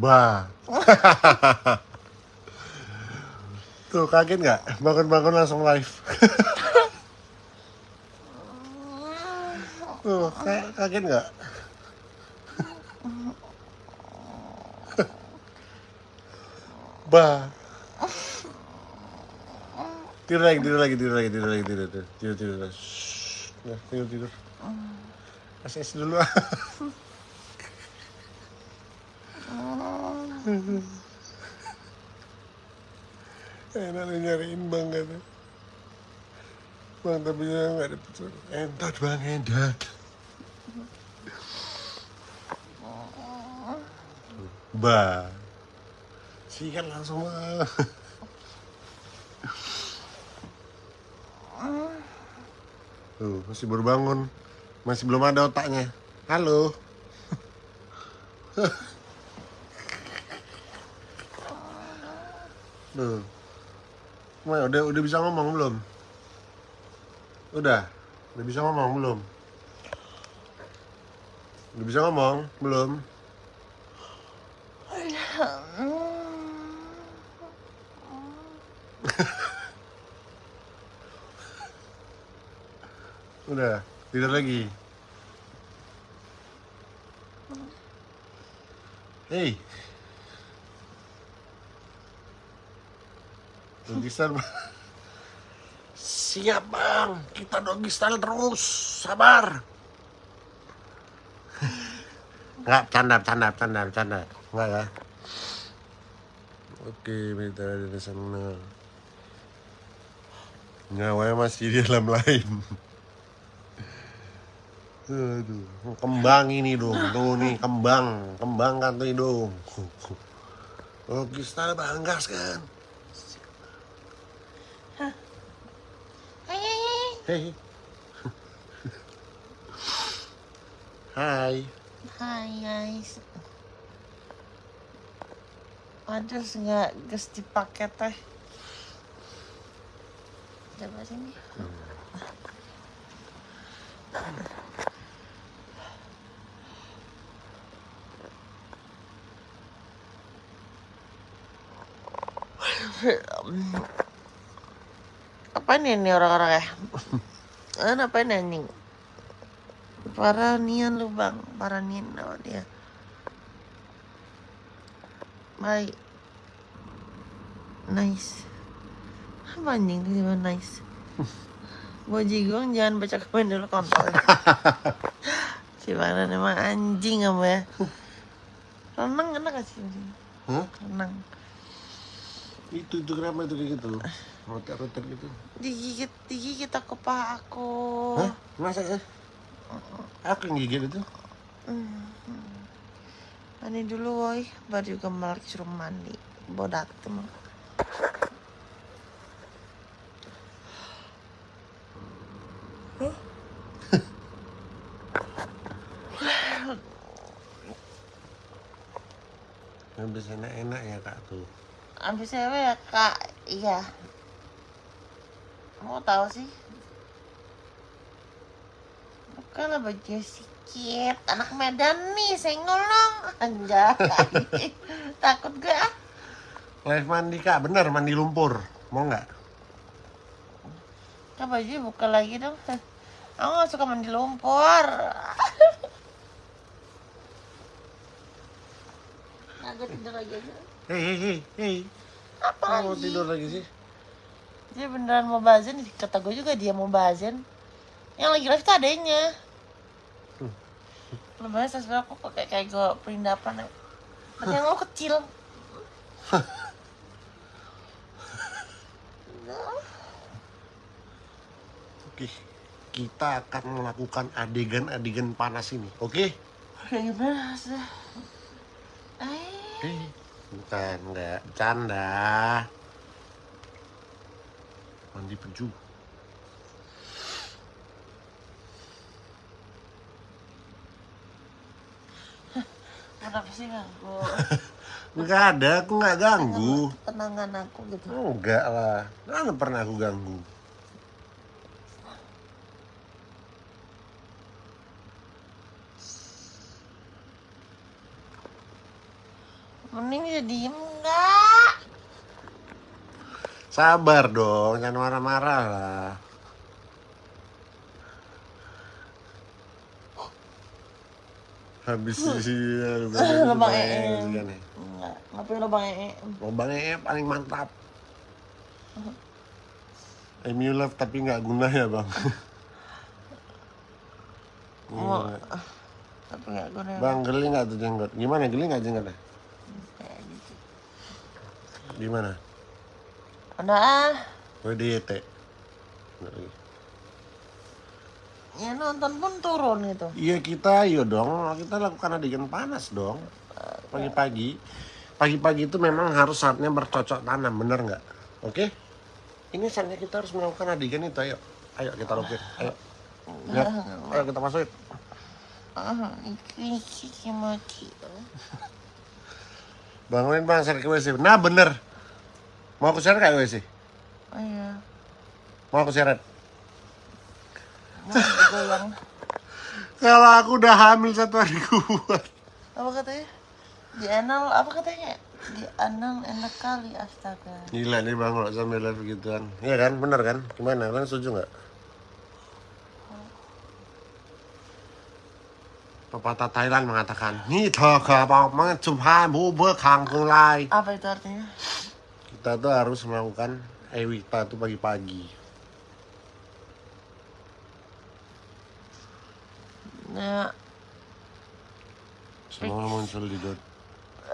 Bah. Tuh kaget nggak? Bangun-bangun langsung live. Tuh ka- kaget nggak? bah. Tidur lagi, tidur lagi, tidur lagi, tidur lagi, tidur, tidur, tidur, tidur. Shh. Nah, tidur, tidur. Kasih es dulu. Enak nih nyariin bang kata. Bang tapi nggak dapet suara. Entot bang, entot. Bah. Sikat langsung bang. Tuh, masih baru bangun. Masih belum ada otaknya. Halo. Tuh. Udah udah bisa ngomong belum? Udah. Udah bisa ngomong belum? Udah bisa ngomong belum? Udah, tidur lagi. Hei. Doggy style. Siap bang, kita doggy style terus, sabar. Enggak, canda, canda, canda, canda. Enggak ya. Oke, minta dari sana. Nyawanya masih di dalam lain. Aduh, kembang ini dong, tuh nih kembang, kembang kan tuh. Doggy style banggas kan. Hei. Hai. Hai guys. Ada nggak gas dipakai teh? Coba sini. Apa nih ini orang-orang ya? Eh, apa ini anjing? Para nian lu bang, para nian oh, dia. Baik. Nice. Apa anjing tiba nice? Bojigong jangan baca komen dulu kontol. Gimana emang anjing kamu ya? Renang enak gak sih? Hah? Renang. Itu itu kenapa itu kayak gitu? Rotet-rotet gitu. Digigit, digigit aku paha aku. Hah? Masa ya? Aku yang gigit itu? Mandi dulu woi, baru juga melek suruh mandi. Bodak tuh mah. Habis enak-enak ya kak tuh. Abis cewek ya kak, iya. Mau tahu sih? Bukan lah baju sikit, anak Medan nih, senggol dong. Anjay, takut gue ah. Live mandi kak, bener mandi lumpur. Mau nggak? Kan baju buka lagi dong. Aku gak suka mandi lumpur. Nah, gue tidur lagi aja. Hei hei hei hei. Apa Mau tidur lagi sih? Dia beneran mau bazen, kata gue juga dia mau bazen. Yang lagi live tuh adanya. Lebaran sebenarnya aku kok kayak kayak gue perindapan. Tapi yang lo kecil. Oke. Kita akan melakukan adegan-adegan panas ini. Oke? Kayak gimana? Eh, Hei. Bukan, nggak. Canda. Mandi peju. kenapa sih ganggu? Nggak ada, aku nggak ganggu. Tenangan aku gitu. Enggak lah. Mana pernah aku ganggu. Mending bisa diem nggak? Sabar dong, jangan marah-marah lah. Habis sih, Lubang EM. Enggak, Enggak, ngapain lubang ee? Lubang EM paling mantap. MU love tapi nggak guna ya bang. Gila. tapi nggak guna. Bang geli nggak tuh jenggot? Gimana geli nggak jenggotnya? Gitu. Gimana? Udah ah, WDT. Nggak lagi. ya nonton pun turun itu. Iya kita, iya dong. Kita lakukan adegan panas dong. Pagi-pagi. Pagi-pagi itu memang harus saatnya bercocok tanam, bener nggak? Oke? Ini saatnya kita harus melakukan adegan itu, ayo. Ayo kita lakukan, ayo. Ya, ayo kita masukin. Ah, iki mochi. Bangunin bang, seret ke WC. Nah bener. Mau aku seret kayak WC? Oh iya, Mau aku seret? goyang. Kalau aku udah hamil satu hari kuat. Apa katanya? Di anal, apa katanya? Di anal enak kali, astaga. Gila nih bang, kalau sambil live gituan. Iya kan, bener kan? Gimana, kalian setuju nggak? Pepatah Thailand mengatakan, Ni thơ khờ bọc mencupai bu bekang kulai. Apa itu artinya? Kita tuh harus melakukan Ewita tuh pagi-pagi. Ya, Semua muncul di dot.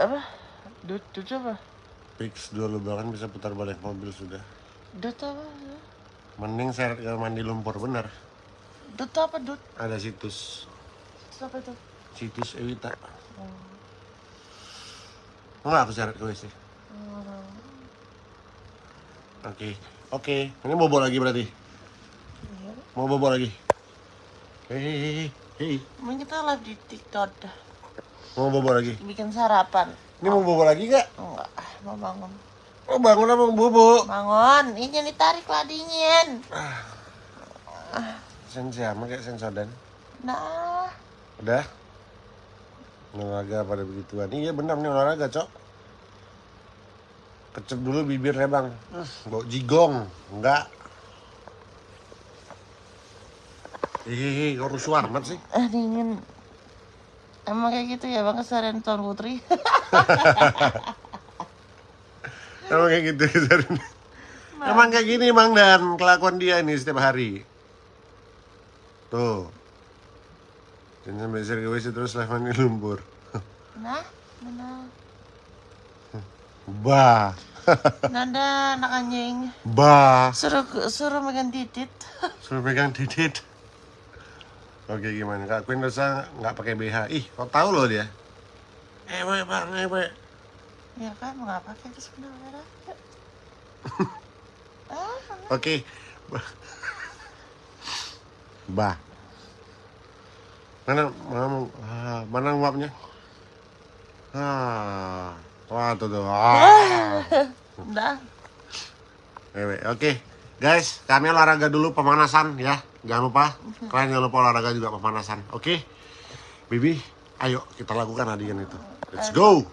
apa? Dut, dut apa? Fix dulu bahkan bisa putar balik mobil sudah. Dut apa? Mending seret ke mandi lumpur bener. Dut apa dut? Ada situs, Dut apa itu? situs Ewita. Oh, Enggak aku seret ke WC. oh. Oke, oke. Ini bobo lagi berarti. Iya. Mau bobo lagi. Hei, hei, hei, kita live di TikTok dah. Mau bobo lagi. Bikin sarapan. Ini mau bobo lagi nggak? Enggak, mau bangun. Oh bangun apa mau bobo? Bangun, ini jangan ditarik lah dingin. Sensi sama kayak sensodan. Nah, Udah? Olahraga pada begituan. Iya benar nih olahraga, Cok. Kecep dulu bibirnya, Bang. Bau jigong. Enggak. Hehehe, kok rusuh amat sih? eh dingin. Emang kayak gitu ya bang keseharian Tuan Putri. Emang kayak gitu Zarin. Emang kayak gini Mang dan kelakuan dia nih setiap hari. Tuh. Dan sampai sering ke WC terus live mandi lumpur. nah, mana? Bah. Nada anak anjing. Bah. Suruh suruh megang titit. Suruh pegang titit. Oke gimana? Kak Queen dosa nggak pakai BH. Ih, kok tahu loh dia? Ewe bang, ewe. ya kan nggak pakai itu sebenarnya. ah, Oke. Bah. Mana mana ah, mana uapnya? Ah. Wah, tuh tuh. Ah. udah. Oke. Guys, kami olahraga dulu pemanasan ya. Jangan lupa. Kalian jangan lupa olahraga juga pemanasan. Oke. Bibi, ayo kita lakukan adegan itu. Let's go.